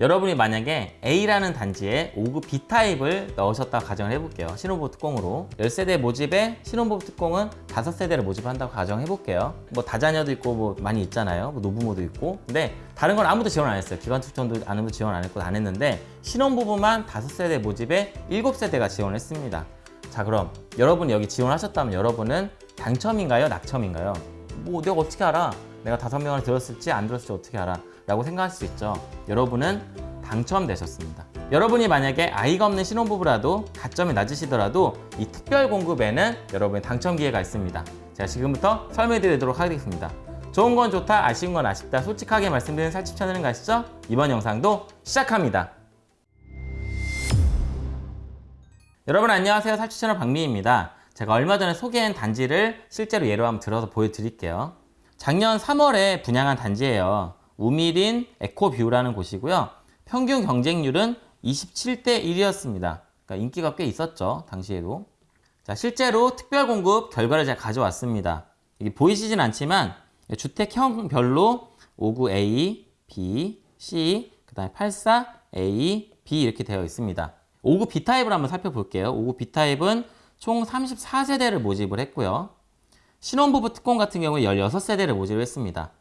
여러분이 만약에 A라는 단지에 5급 B타입을 넣으셨다 가정을 해볼게요. 신혼부부 특공으로. 10세대 모집에 신혼부부 특공은 5세대를 모집한다고 가정해볼게요. 뭐 다자녀도 있고 뭐 많이 있잖아요. 뭐 노부모도 있고. 근데 다른 건 아무도 지원 안 했어요. 기관 추천도 아무도 지원 안 했고 안 했는데 신혼부부만 5세대 모집에 7세대가 지원을 했습니다. 자 그럼 여러분이 여기 지원하셨다면 여러분은 당첨인가요? 낙첨인가요? 뭐 내가 어떻게 알아? 내가 다섯 명을 들었을지 안 들었을지 어떻게 알아? 라고 생각할 수 있죠. 여러분은 당첨되셨습니다. 여러분이 만약에 아이가 없는 신혼부부라도 가점이 낮으시더라도 이 특별 공급에는 여러분의 당첨 기회가 있습니다. 제가 지금부터 설명해 드리도록 하겠습니다. 좋은 건 좋다, 아쉬운 건 아쉽다 솔직하게 말씀드리는 살집 채널은 가시죠? 이번 영상도 시작합니다. 여러분 안녕하세요. 살집 채널 박미입니다. 제가 얼마 전에 소개한 단지를 실제로 예로 한번 들어서 보여드릴게요. 작년 3월에 분양한 단지예요. 우미린 에코뷰라는 곳이고요. 평균 경쟁률은 27대 1이었습니다. 그러니까 인기가 꽤 있었죠. 당시에도. 자, 실제로 특별 공급 결과를 제가 가져왔습니다. 이게 보이시진 않지만 주택형별로 59A, B, C, 그 다음에 84A, B 이렇게 되어 있습니다. 5구 B타입을 한번 살펴볼게요. 5구 B타입은 총 34세대를 모집을 했고요. 신혼부부 특공 같은 경우에 16세대를 모집을 했습니다.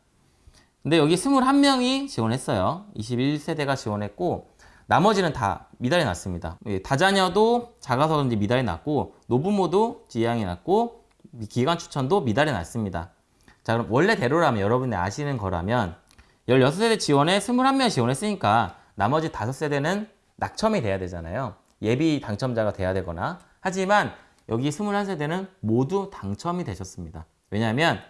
근데 여기 21명이 지원했어요. 21세대가 지원했고 나머지는 다 미달이 났습니다. 예, 다자녀도 작아서 미달이 났고 노부모도 지양이 났고 기관 추천도 미달이 났습니다. 자 그럼 원래대로라면 여러분이 아시는 거라면 16세대 지원에 21명 지원했으니까 나머지 5세대는 낙첨이 돼야 되잖아요. 예비 당첨자가 돼야 되거나 하지만 여기 21세대는 모두 당첨이 되셨습니다. 왜냐하면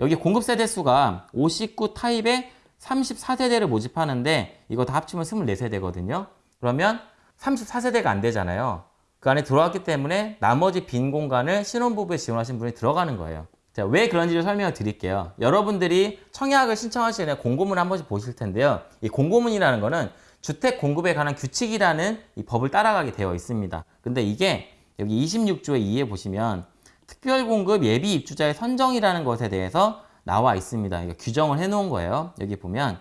여기 공급 세대 수가 59 타입에 34세대를 모집하는데 이거 다 합치면 24세대거든요. 그러면 34세대가 안 되잖아요. 그 안에 들어왔기 때문에 나머지 빈 공간을 신혼부부에 지원하신 분이 들어가는 거예요. 자, 왜 그런지를 설명을 드릴게요. 여러분들이 청약을 신청하시는 공고문 한 번씩 보실 텐데요. 이 공고문이라는 거는 주택 공급에 관한 규칙이라는 이 법을 따라가게 되어 있습니다. 근데 이게 여기 26조의 2에 보시면 특별공급 예비 입주자의 선정이라는 것에 대해서 나와 있습니다. 규정을 해놓은 거예요. 여기 보면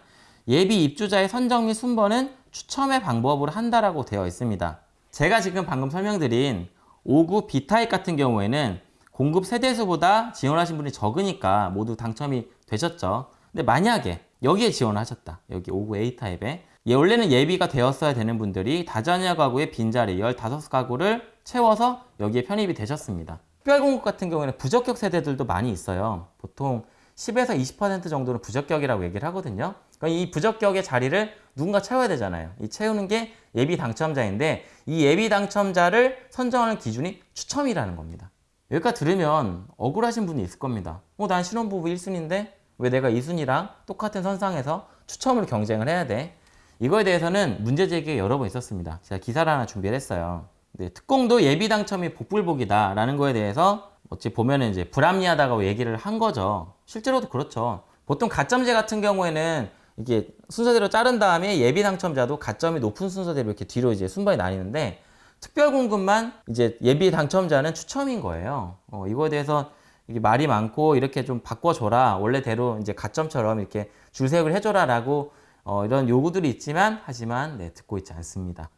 예비 입주자의 선정 및 순번은 추첨의 방법으로 한다라고 되어 있습니다. 제가 지금 방금 설명드린 5구 B타입 같은 경우에는 공급 세대수보다 지원하신 분이 적으니까 모두 당첨이 되셨죠. 근데 만약에 여기에 지원하셨다. 여기 5구 A타입에 예, 원래는 예비가 되었어야 되는 분들이 다자녀 가구의 빈자리 15가구를 채워서 여기에 편입이 되셨습니다. 특별공급 같은 경우에는 부적격 세대들도 많이 있어요. 보통 10에서 20% 정도는 부적격이라고 얘기를 하거든요. 그러니까 이 부적격의 자리를 누군가 채워야 되잖아요. 이 채우는 게 예비 당첨자인데 이 예비 당첨자를 선정하는 기준이 추첨이라는 겁니다. 여기까지 들으면 억울하신 분이 있을 겁니다. 어, 난 신혼부부 1순위인데 왜 내가 2순위랑 똑같은 선상에서 추첨으로 경쟁을 해야 돼? 이거에 대해서는 문제 제기가 여러 번 있었습니다. 제가 기사를 하나 준비를 했어요. 네, 특공도 예비 당첨이 복불복이다라는 거에 대해서 어찌 보면은 이제 불합리하다고 얘기를 한 거죠. 실제로도 그렇죠. 보통 가점제 같은 경우에는 이게 순서대로 자른 다음에 예비 당첨자도 가점이 높은 순서대로 이렇게 뒤로 이제 순번이 나뉘는데 특별 공급만 이제 예비 당첨자는 추첨인 거예요. 어, 이거에 대해서 이게 말이 많고 이렇게 좀 바꿔줘라 원래대로 이제 가점처럼 이렇게 줄색을 해줘라라고 어, 이런 요구들이 있지만 하지만 네, 듣고 있지 않습니다.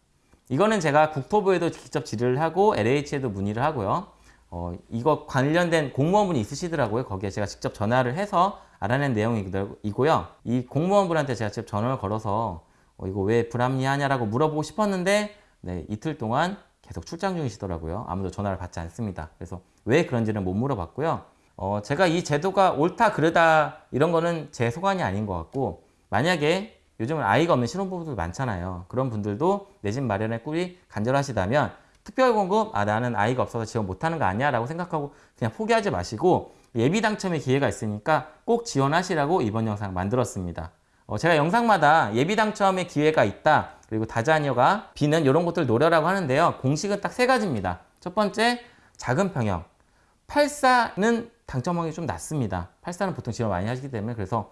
이거는 제가 국토부에도 직접 질의를 하고 LH에도 문의를 하고요. 어, 이거 관련된 공무원분이 있으시더라고요. 거기에 제가 직접 전화를 해서 알아낸 내용이고요. 이 공무원분한테 제가 직접 전화를 걸어서 어, 이거 왜 불합리하냐라고 물어보고 싶었는데 네, 이틀 동안 계속 출장 중이시더라고요. 아무도 전화를 받지 않습니다. 그래서 왜 그런지는 못 물어봤고요. 어, 제가 이 제도가 옳다 그르다 이런 거는 제 소관이 아닌 것 같고 만약에 요즘은 아이가 없는 신혼부부들 많잖아요. 그런 분들도 내 집 마련의 꿈이 간절하시다면 특별공급 아 나는 아이가 없어서 지원 못하는 거 아니야 라고 생각하고 그냥 포기하지 마시고 예비 당첨의 기회가 있으니까 꼭 지원하시라고 이번 영상 만들었습니다. 어, 제가 영상마다 예비 당첨의 기회가 있다 그리고 다자녀가 비는 이런 것들 노려라고 하는데요. 공식은 딱 세 가지입니다. 첫 번째 작은 평형 84는 당첨 확률이 좀 낮습니다. 84는 보통 지원 많이 하시기 때문에 그래서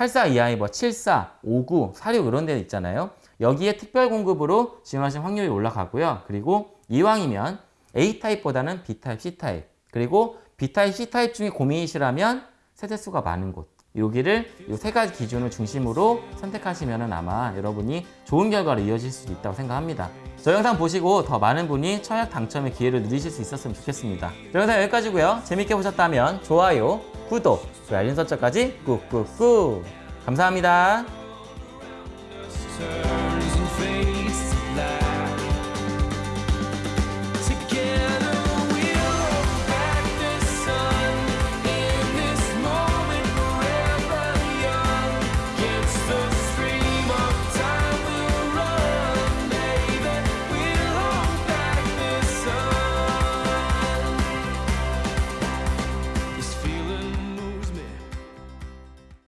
84 이하의 뭐 74, 59, 46 이런 데 있잖아요. 여기에 특별 공급으로 지원하신 확률이 올라가고요. 그리고 이왕이면 A타입보다는 B타입, C타입 그리고 B타입, C타입 중에 고민이시라면 세대수가 많은 곳 여기를 이 세 가지 기준을 중심으로 선택하시면 아마 여러분이 좋은 결과로 이어질 수 있다고 생각합니다. 저 영상 보시고 더 많은 분이 청약 당첨의 기회를 누리실 수 있었으면 좋겠습니다. 저 영상 여기까지고요. 재밌게 보셨다면 좋아요, 구독, 좋아요, 알림 설정까지 꾹꾹꾹 감사합니다.